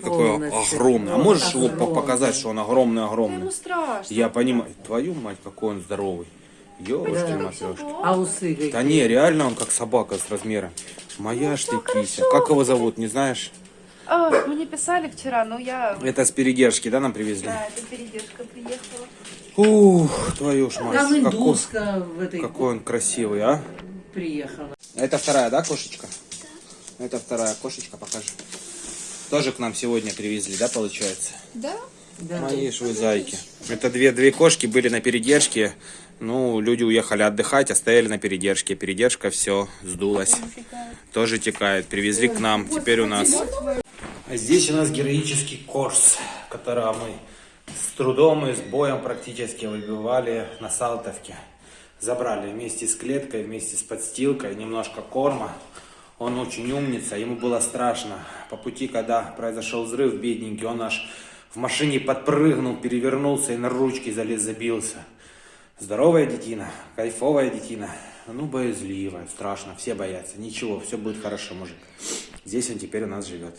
Смотри, какой Полностью. огромный. А можешь его Огромный. показать, что он огромный-огромный? Ему страшно. Я понимаю. Твою мать, какой он здоровый. Ёшки матрешки. А усы какие? Да не, реально он как собака с размером. Моя ж ты кися. Как его зовут, не знаешь? А, мне писали вчера, но я... Это с передержки, да, нам привезли? Да, это передержка приехала. Ух, твою ж мать. Там Какой, индуска в этой какой он красивый, а? приехала. Это вторая, да, кошечка? Это вторая кошечка, покажи. Тоже к нам сегодня привезли, да, получается? Да? Да. Мои ж вы зайки. Это две, две кошки были на передержке. Ну, люди уехали отдыхать, оставили на передержке. Передержка все, сдулась. Тоже текает. Привезли к нам. Теперь у нас... А здесь у нас героический корс, которого мы с трудом и с боем практически выбивали на Салтовке. Забрали вместе с клеткой, вместе с подстилкой, немножко корма. Он очень умница, ему было страшно. По пути, когда произошел взрыв, бедненький, он аж в машине подпрыгнул, перевернулся и на ручки залез, забился. Здоровая детина, кайфовая детина. Ну, боязливая, страшно, все боятся. Ничего, все будет хорошо, мужик. Здесь он теперь у нас живет.